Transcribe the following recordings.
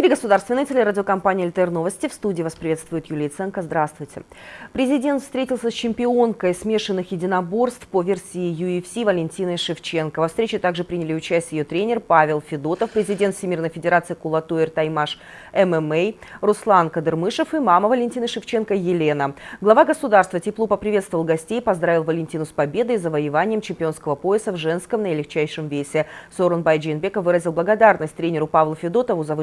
Эфире государственной телерадиокомпании «ЛТР Новости». В студии вас приветствует Юлия Ценко. Здравствуйте. Президент встретился с чемпионкой смешанных единоборств по версии UFC Валентиной Шевченко. Во встрече также приняли участие ее тренер Павел Федотов, президент Всемирной Федерации Кулатуэр Таймаш ММА, Руслан Кадырмышев и мама Валентины Шевченко Елена. Глава государства тепло поприветствовал гостей, поздравил Валентину с победой и завоеванием чемпионского пояса в женском наилегчайшем весе. Сорунбай Джинбеков выразил благодарность тренеру Павлу Федотову за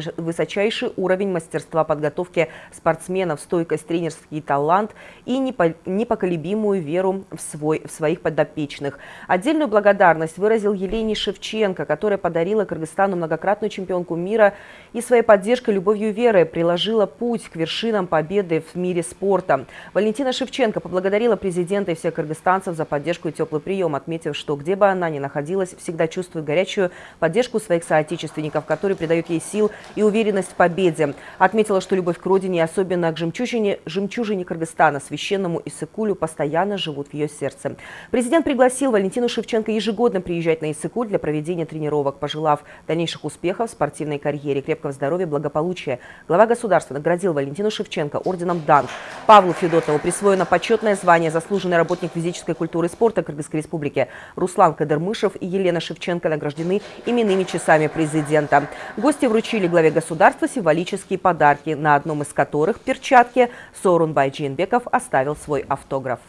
высочайший уровень мастерства подготовки спортсменов, стойкость, тренерский талант и непоколебимую веру в, свой, в своих подопечных. Отдельную благодарность выразил Елене Шевченко, которая подарила Кыргызстану многократную чемпионку мира и своей поддержкой, любовью и верой приложила путь к вершинам победы в мире спорта. Валентина Шевченко поблагодарила президента и всех кыргызстанцев за поддержку и теплый прием, отметив, что где бы она ни находилась, всегда чувствует горячую поддержку своих соотечественников, которые придают ей сил и уверенность уверенность в победе. Отметила, что любовь к родине, особенно к жемчужине, жемчужине Кыргызстана, священному Иссыкулю, постоянно живут в ее сердце. Президент пригласил Валентину Шевченко ежегодно приезжать на Иссыкуль для проведения тренировок, пожелав дальнейших успехов в спортивной карьере, крепкого здоровья, благополучия. Глава государства наградил Валентину Шевченко орденом «Дан». Павлу Федотову присвоено почетное звание «Заслуженный работник физической культуры и спорта Кыргызской республики». Руслан Кадырмышев и Елена Шевченко награждены именными часами президента. Гости вручили главе государства государства символические подарки, на одном из которых перчатки Сорунбай Джинбеков оставил свой автограф.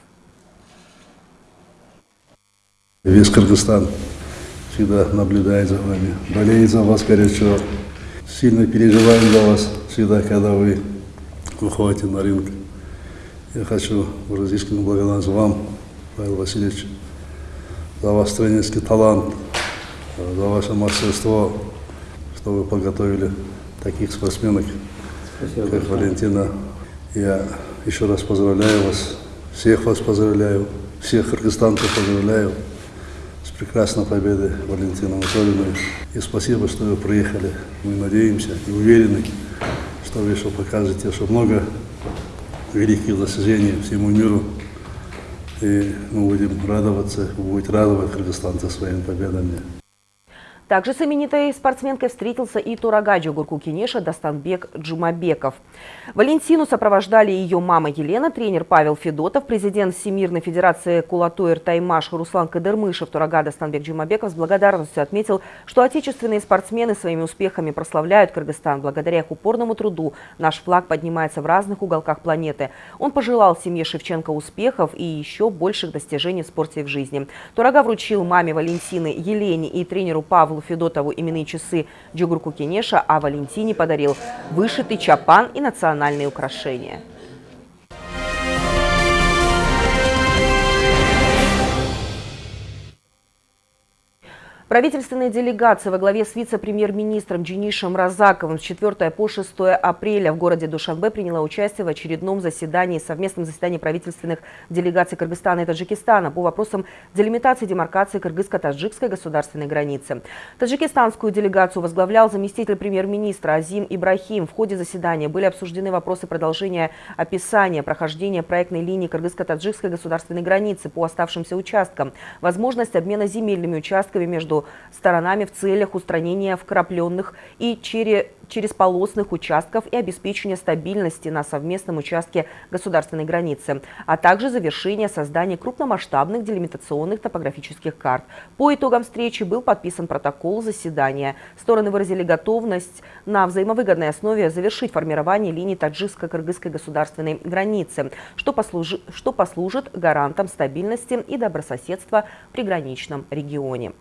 Весь Кыргызстан всегда наблюдает за вами, болеет за вас горячо. Сильно переживаем за вас всегда, когда вы выходите на рынок. Я хочу выразить благодарность вам, Павел Васильевич, за ваш тренерский талант, за ваше мастерство, что вы подготовили таких спортсменок, Спасибо как большое. Валентина. Я еще раз поздравляю вас, всех вас поздравляю, всех кыргызстанцев поздравляю с прекрасной победой Валентины Анатольевны. И спасибо, что вы приехали. Мы надеемся и уверены, что вы еще покажете, что много великих достижений всему миру. И мы будем радоваться, вы будете радовать кыргызстанцев своими победами. Также с именитой спортсменкой встретился и Турагаджи Гурку КинешаДастанбек Джумабеков. Валентину сопровождали ее мама Елена, тренер Павел Федотов, президент Всемирной Федерации Кулатуэр Таймаш Руслан Кадырмышев. Турага Дастанбек Джумабеков с благодарностью отметил, что отечественные спортсмены своими успехами прославляют Кыргызстан. Благодаря их упорному труду наш флаг поднимается в разных уголках планеты. Он пожелал семье Шевченко успехов и еще больших достижений в спорте и в жизни. Турага вручил маме Валентины, Елене и тренеру Павлу Павлу Федотову именные часы Джугурку Кенеша, а Валентине подарил вышитый чапан и национальные украшения. Правительственная делегация во главе с вице-премьер-министром Джинишем Разаковым с 4 по 6 апреля в городе Душанбе приняла участие в очередном заседании, совместном заседании правительственных делегаций Кыргызстана и Таджикистана по вопросам делимитации демаркации кыргызско-таджикской государственной границы. Таджикистанскую делегацию возглавлял заместитель премьер-министра Азим Ибрахим. В ходе заседания были обсуждены вопросы продолжения описания прохождения проектной линии кыргызско-таджикской государственной границы по оставшимся участкам, возможность обмена земельными участками между сторонами в целях устранения вкрапленных и через полосных участков и обеспечения стабильности на совместном участке государственной границы, а также завершение создания крупномасштабных делимитационных топографических карт. По итогам встречи был подписан протокол заседания. Стороны выразили готовность на взаимовыгодной основе завершить формирование линии таджикско-кыргызской государственной границы, что, послужи, что послужит гарантом стабильности и добрососедства в приграничном регионе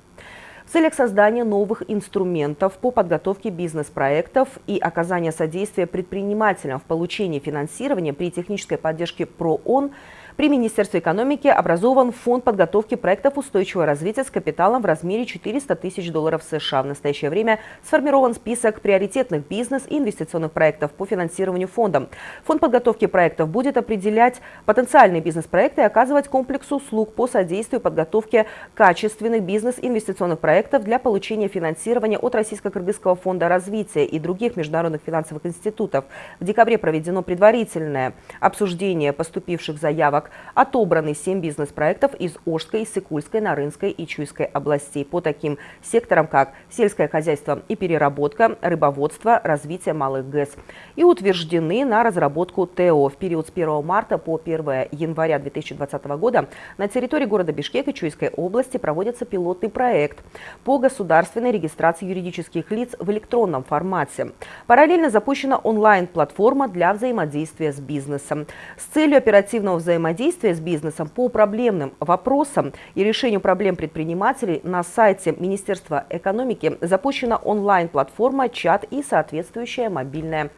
в целях создания новых инструментов по подготовке бизнес-проектов и оказания содействия предпринимателям в получении финансирования при технической поддержке ПРООН при Министерстве экономики образован фонд подготовки проектов устойчивого развития с капиталом в размере 400 тысяч долларов США. В настоящее время сформирован список приоритетных бизнес- и инвестиционных проектов по финансированию фондом. Фонд подготовки проектов будет определять потенциальные бизнес-проекты и оказывать комплекс услуг по содействию подготовке качественных бизнес-инвестиционных проектов для получения финансирования от Российско-Кыргызского фонда развития и других международных финансовых институтов. В декабре проведено предварительное обсуждение поступивших заявок Отобраны 7 бизнес-проектов из Ожской, Сыкульской, Нарынской и Чуйской областей по таким секторам, как сельское хозяйство и переработка, рыбоводство, развитие малых ГЭС. И утверждены на разработку ТО. В период с 1 марта по 1 января 2020 года на территории города Бишкек и Чуйской области проводится пилотный проект по государственной регистрации юридических лиц в электронном формате. Параллельно запущена онлайн-платформа для взаимодействия с бизнесом. С целью оперативного взаимодействия с бизнесом по проблемным вопросам и решению проблем предпринимателей на сайте Министерства экономики запущена онлайн-платформа, чат и соответствующее мобильное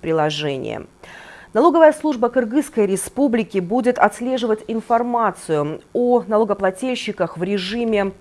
приложение. Налоговая служба Кыргызской республики будет отслеживать информацию о налогоплательщиках в режиме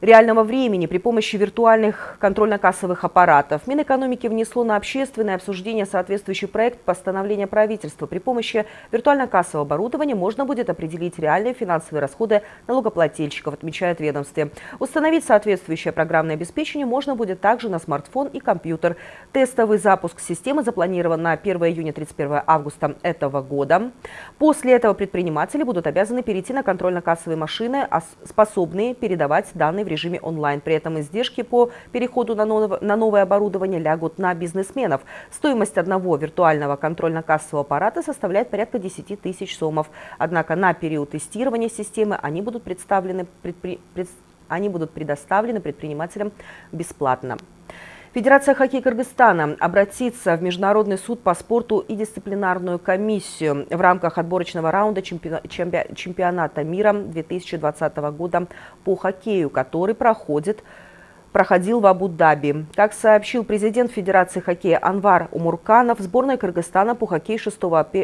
реального времени при помощи виртуальных контрольно-кассовых аппаратов. Минэкономики внесло на общественное обсуждение соответствующий проект постановления правительства. При помощи виртуально-кассового оборудования можно будет определить реальные финансовые расходы налогоплательщиков, отмечает ведомстве. Установить соответствующее программное обеспечение можно будет также на смартфон и компьютер. Тестовый запуск системы запланирован на 1 июня 31 августа этого года. После этого предприниматели будут обязаны перейти на контрольно-кассовые машины, способные передавать данные в режиме онлайн. При этом издержки по переходу на новое, оборудование лягут на бизнесменов. Стоимость одного виртуального контрольно-кассового аппарата составляет порядка 10 тысяч сомов. Однако на период тестирования системы они будут, представлены, предпри, пред, они будут предоставлены предпринимателям бесплатно. Федерация хоккея Кыргызстана обратится в Международный суд по спорту и дисциплинарную комиссию в рамках отборочного раунда чемпионата мира 2020 года по хоккею, который проходит проходил в Абу-Даби. Как сообщил президент Федерации хоккея Анвар Умурканов, сборная Кыргызстана по хоккею 6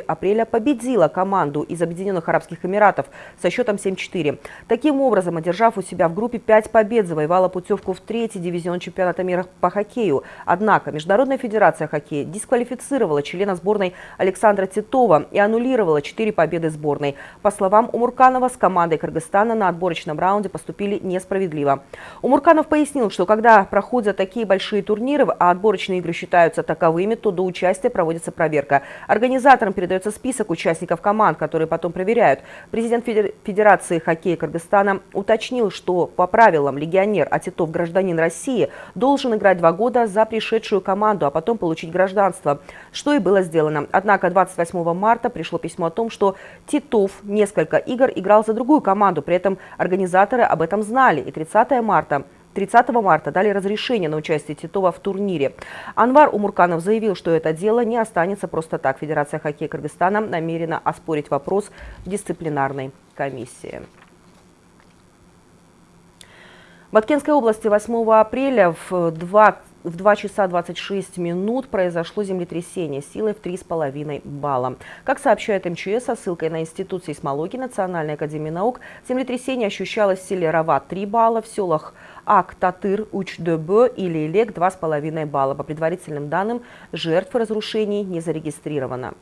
апреля победила команду из Объединенных Арабских Эмиратов со счетом 7-4. Таким образом, одержав у себя в группе 5 побед, завоевала путевку в третий дивизион чемпионата мира по хоккею. Однако Международная Федерация хоккея дисквалифицировала члена сборной Александра Титова и аннулировала 4 победы сборной. По словам Умурканова, с командой Кыргызстана на отборочном раунде поступили несправедливо. Умурканов пояснил, что что когда проходят такие большие турниры, а отборочные игры считаются таковыми, то до участия проводится проверка. Организаторам передается список участников команд, которые потом проверяют. Президент Федерации хоккея Кыргызстана уточнил, что по правилам легионер, а Титов гражданин России, должен играть два года за пришедшую команду, а потом получить гражданство, что и было сделано. Однако 28 марта пришло письмо о том, что Титов несколько игр играл за другую команду, при этом организаторы об этом знали. И 30 марта 30 марта дали разрешение на участие Титова в турнире. Анвар Умурканов заявил, что это дело не останется просто так. Федерация хоккея Кыргызстана намерена оспорить вопрос в дисциплинарной комиссии. В Аткенской области 8 апреля в 2 в 2 часа 26 минут произошло землетрясение силой в 3,5 балла. Как сообщает МЧС со ссылкой на Институт сейсмологии Национальной академии наук, землетрясение ощущалось в селе Рават 3 балла, в селах Ак, Татыр, Уч-Дебе и Лейлек 2,5 балла. По предварительным данным, жертв разрушений не зарегистрировано.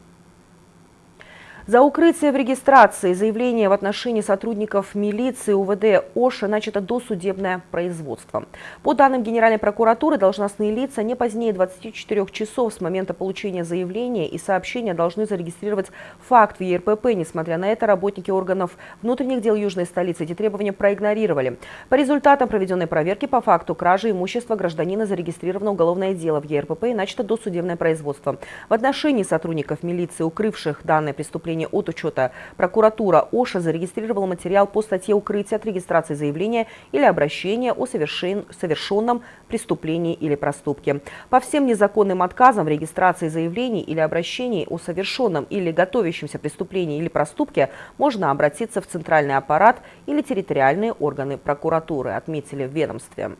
За укрытие в регистрации заявления в отношении сотрудников милиции УВД ОША начато досудебное производство. По данным Генеральной прокуратуры, должностные лица не позднее 24 часов с момента получения заявления и сообщения должны зарегистрировать факт в ЕРПП. Несмотря на это, работники органов внутренних дел Южной столицы эти требования проигнорировали. По результатам проведенной проверки по факту кражи имущества гражданина зарегистрировано уголовное дело в ЕРПП и начато досудебное производство. В отношении сотрудников милиции, укрывших данное преступление сведения от учета. Прокуратура ОША зарегистрировала материал по статье «Укрытие от регистрации заявления или обращения о совершен... совершенном преступлении или проступке». По всем незаконным отказам в регистрации заявлений или обращений о совершенном или готовящемся преступлении или проступке можно обратиться в центральный аппарат или территориальные органы прокуратуры, отметили в ведомстве.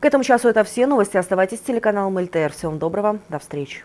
К этому часу это все новости. Оставайтесь с телеканалом ЛТР. Всем доброго. До встречи.